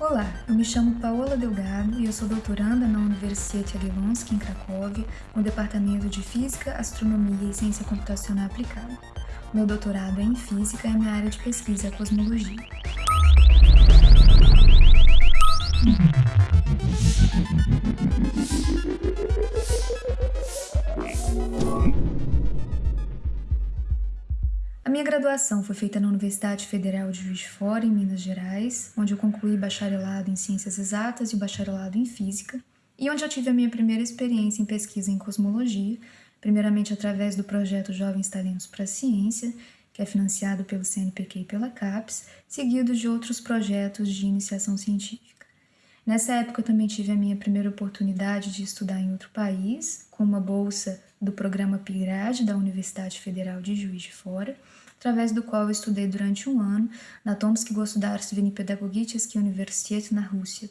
Olá, eu me chamo Paola Delgado e eu sou doutoranda na Universidade Jagiellonski, em Cracóvia, no Departamento de Física, Astronomia e Ciência Computacional Aplicada. Meu doutorado é em Física e minha área de pesquisa é Cosmologia. A minha graduação foi feita na Universidade Federal de Juiz de Fora, em Minas Gerais, onde eu concluí bacharelado em Ciências Exatas e bacharelado em Física, e onde eu tive a minha primeira experiência em pesquisa em cosmologia, primeiramente através do projeto Jovens Talentos para a Ciência, que é financiado pelo CNPq e pela CAPES, seguido de outros projetos de iniciação científica. Nessa época eu também tive a minha primeira oportunidade de estudar em outro país, com uma bolsa do programa PIGRAD da Universidade Federal de Juiz de Fora, através do qual eu estudei durante um ano na Tomsky Государственный Педагогический Universitet na Rússia.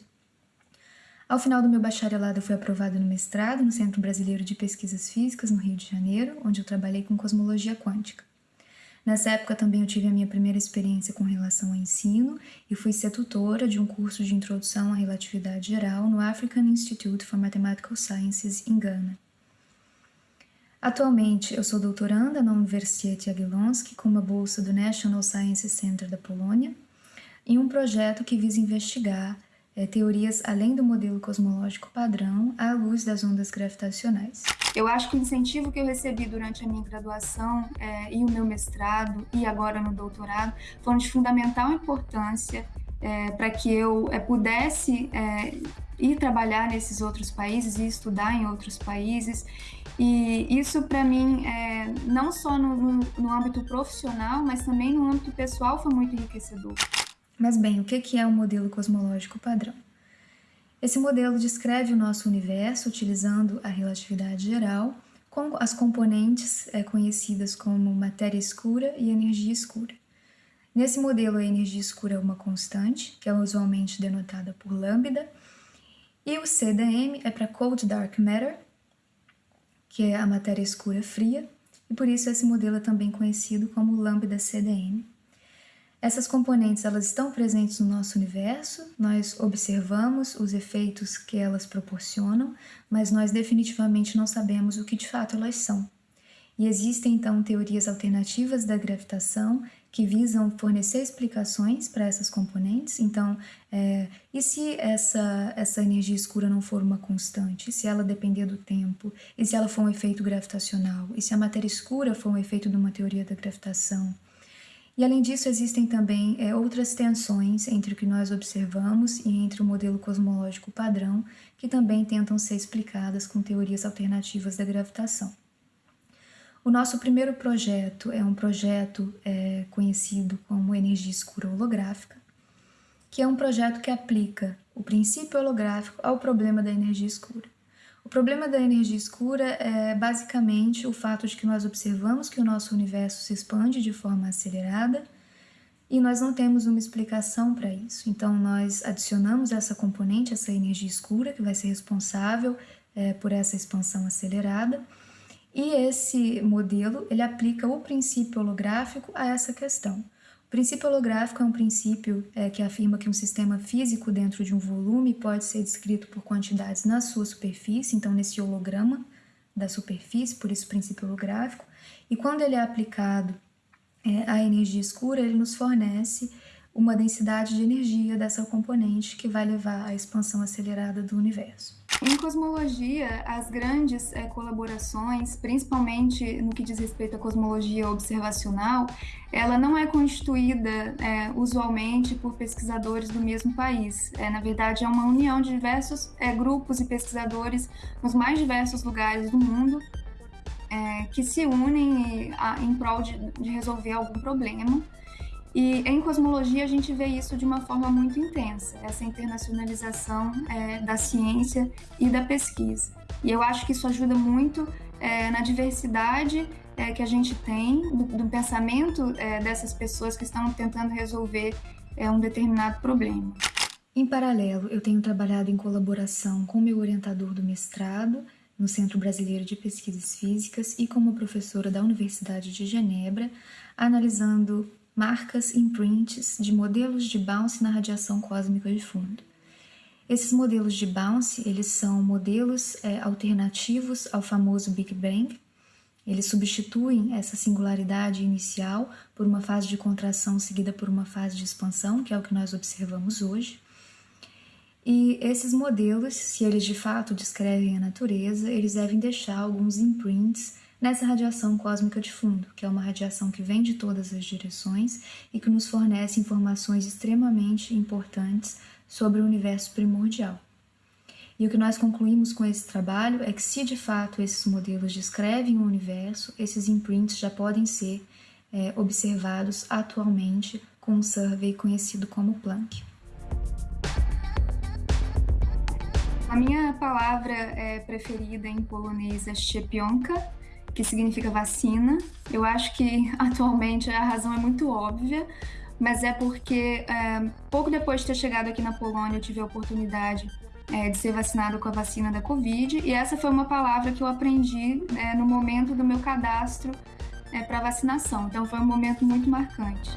Ao final do meu bacharelado, eu fui aprovada no mestrado no Centro Brasileiro de Pesquisas Físicas, no Rio de Janeiro, onde eu trabalhei com cosmologia quântica. Nessa época também eu tive a minha primeira experiência com relação ao ensino e fui ser tutora de um curso de introdução à relatividade geral no African Institute for Mathematical Sciences em Gana. Atualmente, eu sou doutoranda na Universidade Jagiellonski com uma bolsa do National Science Center da Polônia em um projeto que visa investigar é, teorias além do modelo cosmológico padrão à luz das ondas gravitacionais. Eu acho que o incentivo que eu recebi durante a minha graduação é, e o meu mestrado e agora no doutorado foram de fundamental importância é, para que eu é, pudesse é, ir trabalhar nesses outros países e estudar em outros países. E isso, para mim, é, não só no, no, no, âmbito profissional, mas também no âmbito pessoal, foi muito enriquecedor. Mas, bem, o que é o um modelo cosmológico padrão? Esse modelo descreve o nosso universo utilizando a relatividade geral, com as componentes é, conhecidas como matéria escura e energia escura. Nesse modelo, a energia escura é uma constante, que é usualmente denotada por lambda, e o CDM é para Cold Dark Matter, que é a matéria escura fria, e por isso esse modelo é também conhecido como lambda CDM. Essas componentes elas estão presentes no nosso universo, nós observamos os efeitos que elas proporcionam, mas nós definitivamente não sabemos o que de fato elas são. E existem então teorias alternativas da gravitação que visam fornecer explicações para essas componentes. Então, é, e se essa, essa energia escura não for uma constante? Se ela depender do tempo? E se ela for um efeito gravitacional? E se a matéria escura for um efeito de uma teoria da gravitação? E além disso, existem também é, outras tensões entre o que nós observamos e entre o modelo cosmológico padrão, que também tentam ser explicadas com teorias alternativas da gravitação. O nosso primeiro projeto é um projeto é, conhecido como energia escura holográfica, que é um projeto que aplica o princípio holográfico ao problema da energia escura. O problema da energia escura é basicamente o fato de que nós observamos que o nosso universo se expande de forma acelerada e nós não temos uma explicação para isso. Então, nós adicionamos essa componente, essa energia escura, que vai ser responsável é, por essa expansão acelerada, e esse modelo, ele aplica o princípio holográfico a essa questão. O princípio holográfico é um princípio é, que afirma que um sistema físico dentro de um volume pode ser descrito por quantidades na sua superfície, então nesse holograma da superfície, por isso princípio holográfico, e quando ele é aplicado é, à energia escura, ele nos fornece uma densidade de energia dessa componente que vai levar à expansão acelerada do universo. Em cosmologia, as grandes é, colaborações, principalmente no que diz respeito à cosmologia observacional, ela não é constituída é, usualmente por pesquisadores do mesmo país. É, na verdade, é uma união de diversos grupos e pesquisadores nos mais diversos lugares do mundo que se unem em prol de, de resolver algum problema. E em cosmologia a gente vê isso de uma forma muito intensa, essa internacionalização é, da ciência e da pesquisa. E eu acho que isso ajuda muito é, na diversidade é, que a gente tem, do, do pensamento é, dessas pessoas que estão tentando resolver é, um determinado problema. Em paralelo, eu tenho trabalhado em colaboração com meu orientador do mestrado no Centro Brasileiro de Pesquisas Físicas e como professora da Universidade de Genebra, analisando marcas imprints de modelos de bounce na radiação cósmica de fundo. Esses modelos de bounce, eles são modelos é, alternativos ao famoso Big Bang. Eles substituem essa singularidade inicial por uma fase de contração seguida por uma fase de expansão, que é o que nós observamos hoje. E esses modelos, se eles de fato descrevem a natureza, eles devem deixar alguns imprints nessa radiação cósmica de fundo, que é uma radiação que vem de todas as direções e que nos fornece informações extremamente importantes sobre o universo primordial. E o que nós concluímos com esse trabalho é que, se de fato esses modelos descrevem o universo, esses imprints já podem ser é, observados atualmente com um survey conhecido como Planck. A minha palavra é, preferida em polonês é szczepionka, que significa vacina. Eu acho que atualmente a razão é muito óbvia, mas é porque é, pouco depois de ter chegado aqui na Polônia eu tive a oportunidade é, de ser vacinado com a vacina da Covid e essa foi uma palavra que eu aprendi é, no momento do meu cadastro é, para vacinação. Então foi um momento muito marcante.